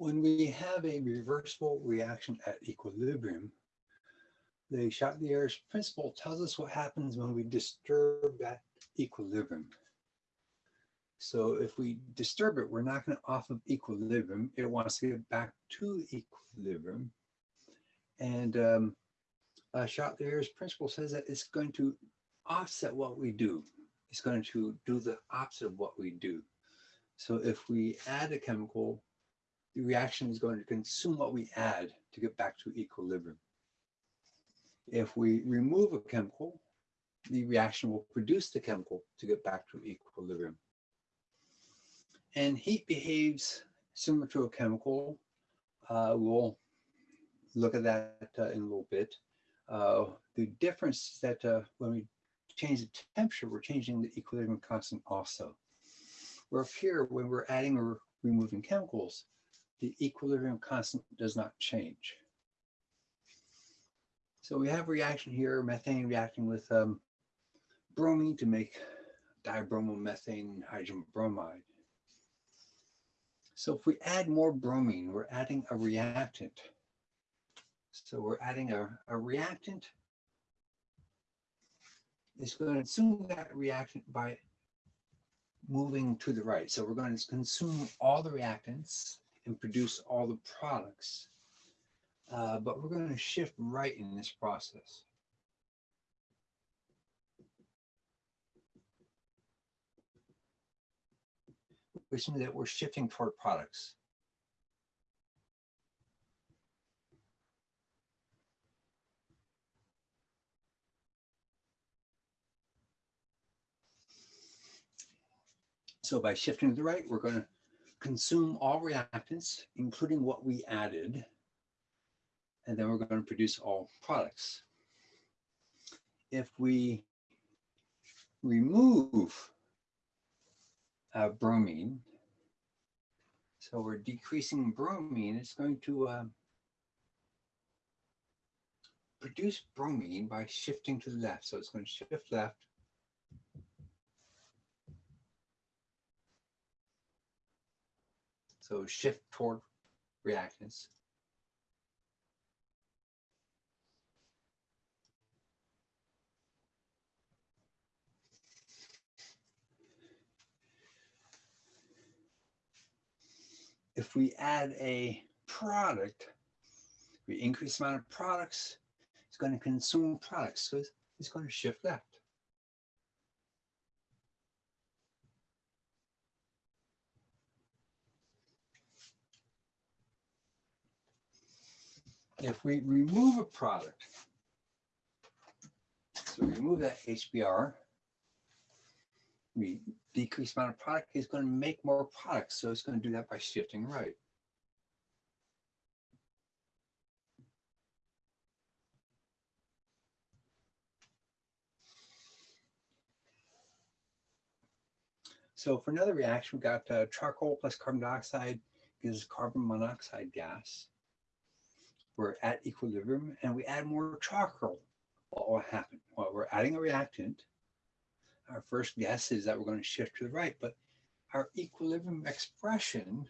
when we have a reversible reaction at equilibrium, Le Chatelier's principle tells us what happens when we disturb that equilibrium. So if we disturb it, we're knocking it off of equilibrium. It wants to get back to equilibrium. And um, uh, Chatelier's principle says that it's going to offset what we do. It's going to do the opposite of what we do. So if we add a chemical, the reaction is going to consume what we add to get back to equilibrium. If we remove a chemical, the reaction will produce the chemical to get back to equilibrium. And heat behaves similar to a chemical. Uh, we'll look at that uh, in a little bit. Uh, the difference is that uh, when we change the temperature, we're changing the equilibrium constant also. Where here, when we're adding or removing chemicals, the equilibrium constant does not change. So we have reaction here, methane reacting with um, bromine to make dibromomethane hydrogen bromide. So if we add more bromine, we're adding a reactant. So we're adding a, a reactant. It's going to consume that reactant by moving to the right. So we're going to consume all the reactants and produce all the products. Uh, but we're going to shift right in this process. Which means that we're shifting toward products. So by shifting to the right, we're going to consume all reactants, including what we added, and then we're going to produce all products. If we remove uh, bromine, so we're decreasing bromine, it's going to uh, produce bromine by shifting to the left. So it's going to shift left So shift toward reactants. If we add a product, we increase the amount of products, it's going to consume products. So it's going to shift left. If we remove a product, so we remove that HBr, we decrease amount of product, it's going to make more products. So it's going to do that by shifting right. So for another reaction, we've got uh, charcoal plus carbon dioxide gives carbon monoxide gas we're at equilibrium and we add more charcoal, what will happen? Well, we're adding a reactant. Our first guess is that we're going to shift to the right, but our equilibrium expression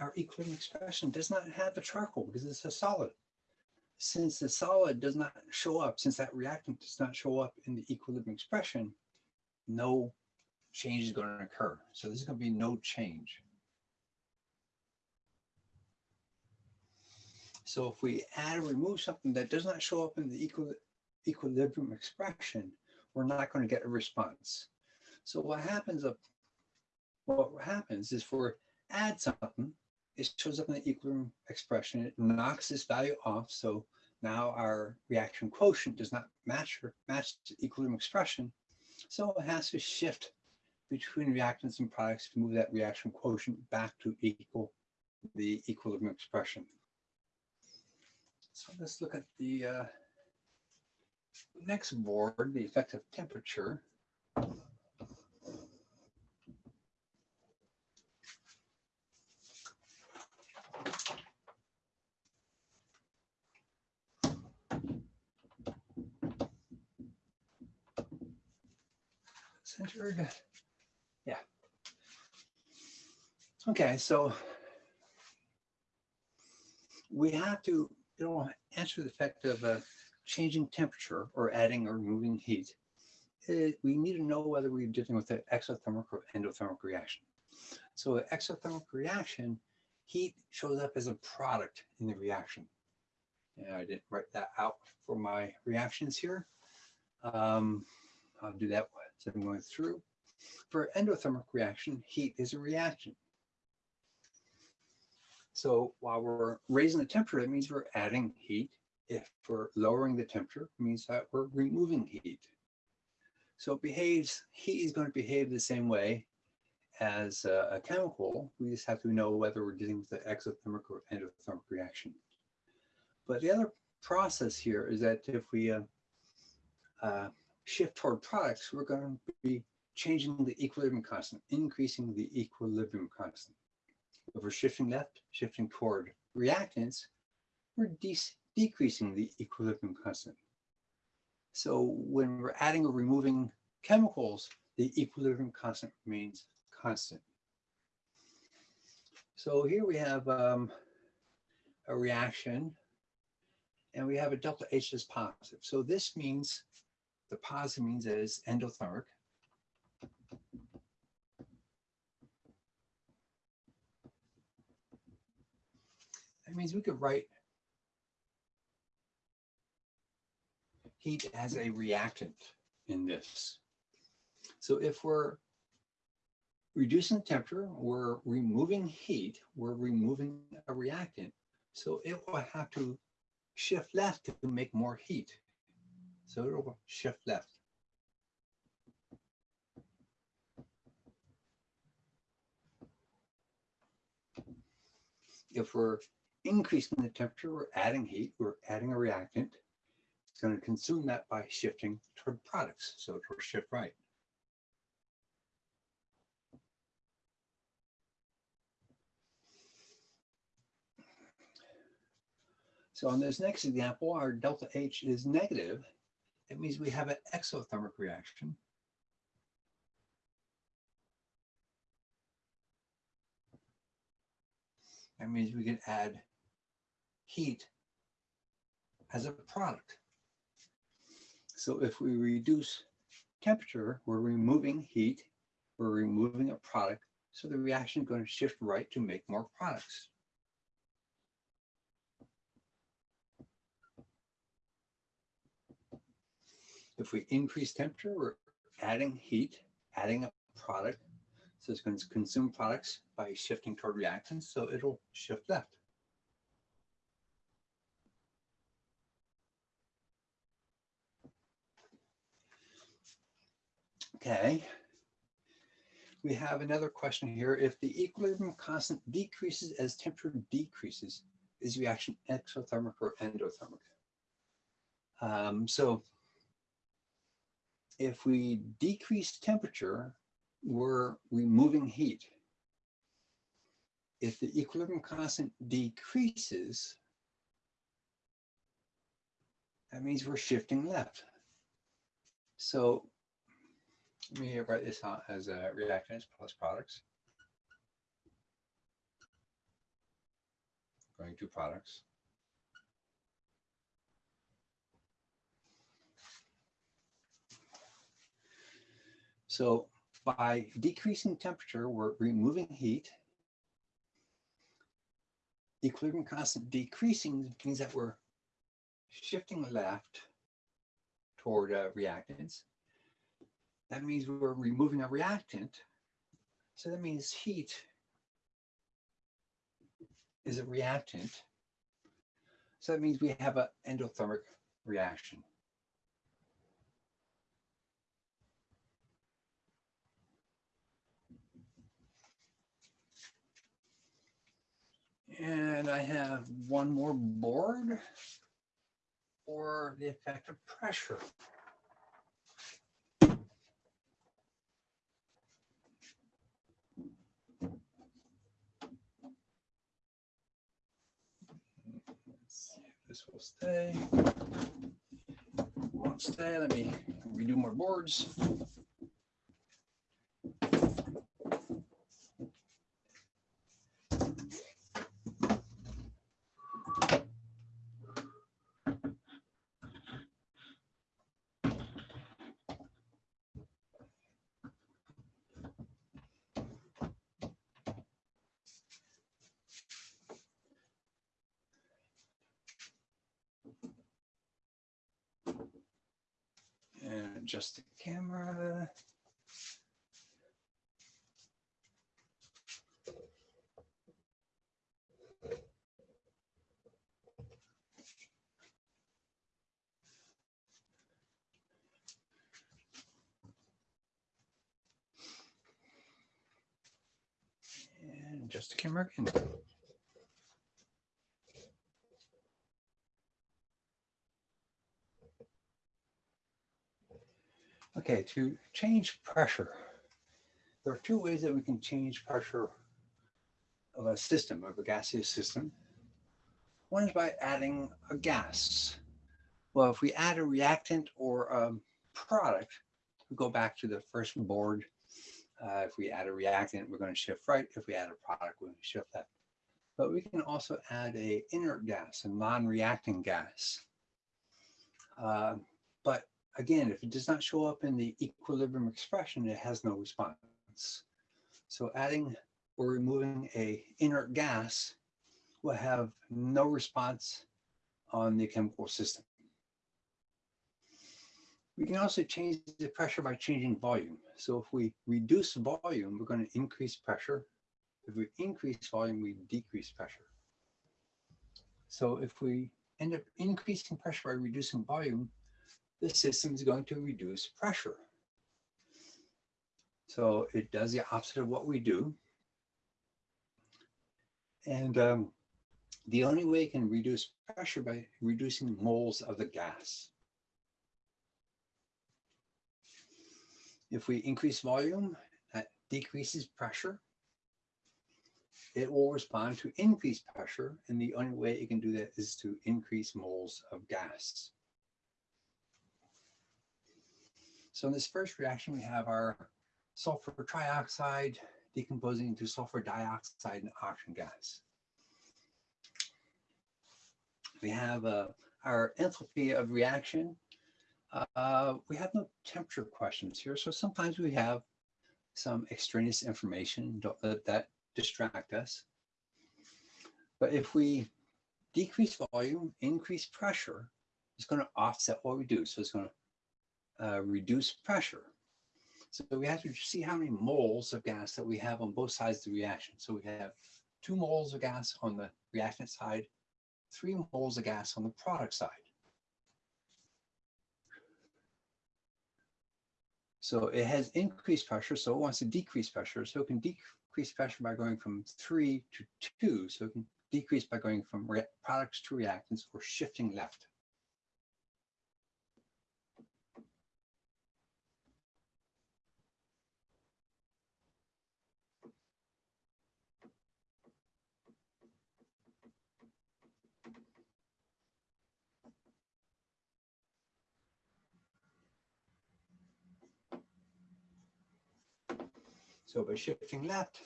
our equilibrium expression does not have the charcoal because it's a solid since the solid does not show up, since that reactant does not show up in the equilibrium expression, no change is going to occur. So this is going to be no change. So if we add or remove something that does not show up in the equil equilibrium expression, we're not going to get a response. So what happens up, what happens is for add something, it shows up in the equilibrium expression. It knocks this value off. So now our reaction quotient does not match or match the equilibrium expression. So it has to shift between reactants and products to move that reaction quotient back to equal the equilibrium expression. So let's look at the uh, next board, the effective temperature. Centered. Yeah. Okay, so we have to you know, answer the effect of uh, changing temperature or adding or removing heat. It, we need to know whether we're dealing with an exothermic or endothermic reaction. So an exothermic reaction, heat shows up as a product in the reaction. And I didn't write that out for my reactions here. Um, I'll do that as I'm going through. For endothermic reaction, heat is a reaction. So while we're raising the temperature, that means we're adding heat. If we're lowering the temperature, it means that we're removing heat. So it behaves, heat is going to behave the same way as a, a chemical. We just have to know whether we're dealing with an exothermic or endothermic reaction. But the other process here is that if we uh, uh, shift toward products, we're going to be changing the equilibrium constant, increasing the equilibrium constant. If we're shifting left, shifting toward reactants, we're de decreasing the equilibrium constant. So when we're adding or removing chemicals, the equilibrium constant remains constant. So here we have um, a reaction and we have a delta H is positive. So this means the positive means it's endothermic. That means we could write heat as a reactant in this. So if we're reducing the temperature, we're removing heat, we're removing a reactant. So it will have to shift left to make more heat. So shift left. If we're increasing the temperature, we're adding heat, we're adding a reactant. It's going to consume that by shifting toward products. So it will shift right. So on this next example, our delta H is negative. It means we have an exothermic reaction. That means we can add heat as a product. So if we reduce temperature, we're removing heat, we're removing a product, so the reaction is going to shift right to make more products. If we increase temperature, we're adding heat, adding a product. So it's going to consume products by shifting toward reactants, so it'll shift left. Okay. We have another question here. If the equilibrium constant decreases as temperature decreases, is the reaction exothermic or endothermic? Um, so if we decrease temperature, we're removing heat. If the equilibrium constant decreases, that means we're shifting left. So let me write this out as a reactants plus products. Going to products. So by decreasing temperature, we're removing heat. The equilibrium constant decreasing means that we're shifting left toward uh, reactants. That means we're removing a reactant. So that means heat is a reactant. So that means we have an endothermic reaction. And I have one more board for the effect of pressure. This will stay. Won't stay. Let me redo more boards. Adjust the camera. And adjust the camera again. Okay, to change pressure, there are two ways that we can change pressure of a system, of a gaseous system. One is by adding a gas. Well, if we add a reactant or a product, we go back to the first board. Uh, if we add a reactant, we're going to shift right. If we add a product, we're going to shift left. But we can also add a inert gas, a non-reacting gas. Uh, but again, if it does not show up in the equilibrium expression, it has no response. So adding or removing a inert gas will have no response on the chemical system. We can also change the pressure by changing volume. So if we reduce volume, we're going to increase pressure. If we increase volume, we decrease pressure. So if we end up increasing pressure by reducing volume, the system is going to reduce pressure. So it does the opposite of what we do. And um, the only way it can reduce pressure by reducing moles of the gas. If we increase volume, that decreases pressure. It will respond to increased pressure, and the only way it can do that is to increase moles of gas. So in this first reaction, we have our sulfur trioxide decomposing into sulfur dioxide and oxygen gas. We have uh, our enthalpy of reaction. Uh, we have no temperature questions here, so sometimes we have some extraneous information. Don't let that distract us. But if we decrease volume, increase pressure, it's going to offset what we do. So it's going to uh, reduce pressure. So we have to see how many moles of gas that we have on both sides of the reaction. So we have two moles of gas on the reactant side, three moles of gas on the product side. So it has increased pressure, so it wants to decrease pressure. So it can decrease pressure by going from three to two. So it can decrease by going from products to reactants or shifting left. So by shifting left,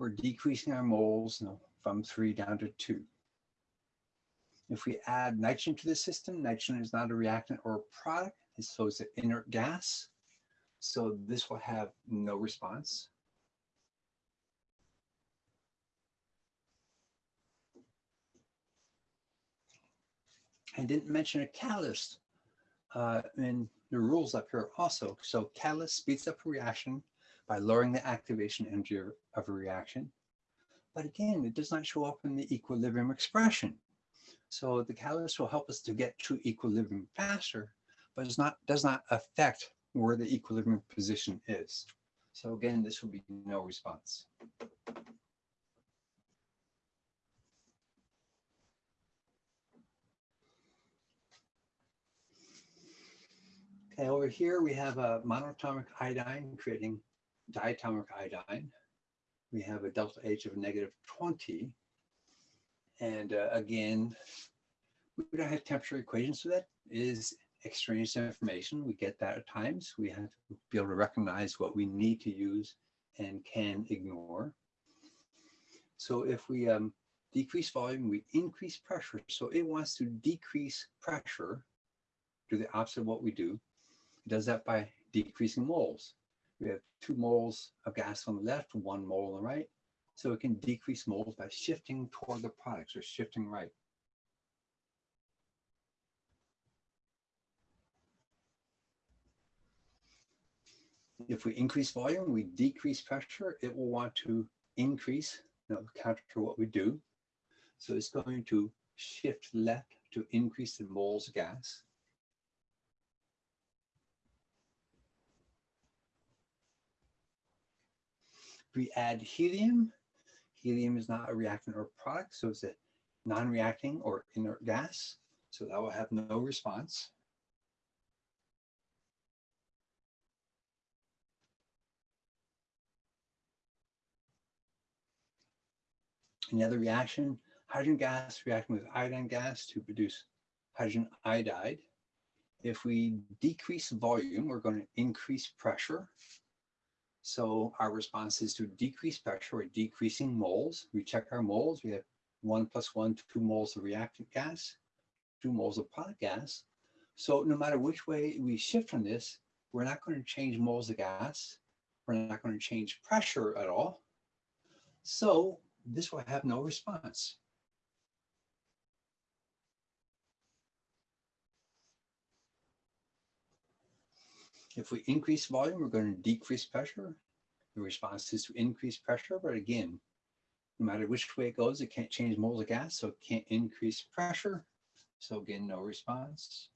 we're decreasing our moles from three down to two. If we add nitrogen to the system, nitrogen is not a reactant or a product, so it's an inert gas. So this will have no response. I didn't mention a catalyst uh, in the rules up here also. So catalyst speeds up a reaction by lowering the activation energy of a reaction. But again, it does not show up in the equilibrium expression. So the catalyst will help us to get to equilibrium faster, but it's not, does not affect where the equilibrium position is. So again, this will be no response. Okay, over here we have a monatomic iodine creating diatomic iodine. We have a delta H of negative 20. And uh, again, we don't have temperature equations, so that is extraneous information. We get that at times. We have to be able to recognize what we need to use and can ignore. So if we um, decrease volume, we increase pressure. So it wants to decrease pressure, do the opposite of what we do. It does that by decreasing moles. We have two moles of gas on the left, one mole on the right. So it can decrease moles by shifting toward the products or shifting right. If we increase volume, we decrease pressure, it will want to increase, you know, counter to what we do. So it's going to shift left to increase the moles of gas. We add helium, helium is not a reactant or product, so it's a non-reacting or inert gas. So that will have no response. Another reaction, hydrogen gas reacting with iodine gas to produce hydrogen iodide. If we decrease volume, we're going to increase pressure. So our response is to decrease pressure, we're decreasing moles. We check our moles, we have one plus one, two moles of reactant gas, two moles of product gas. So no matter which way we shift from this, we're not going to change moles of gas. We're not going to change pressure at all. So this will have no response. If we increase volume, we're going to decrease pressure. The response is to increase pressure, but again, no matter which way it goes, it can't change moles of gas, so it can't increase pressure. So again, no response.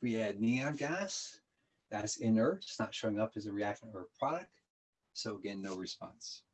We add neon gas, that's inert, it's not showing up as a reactant or a product. So again, no response.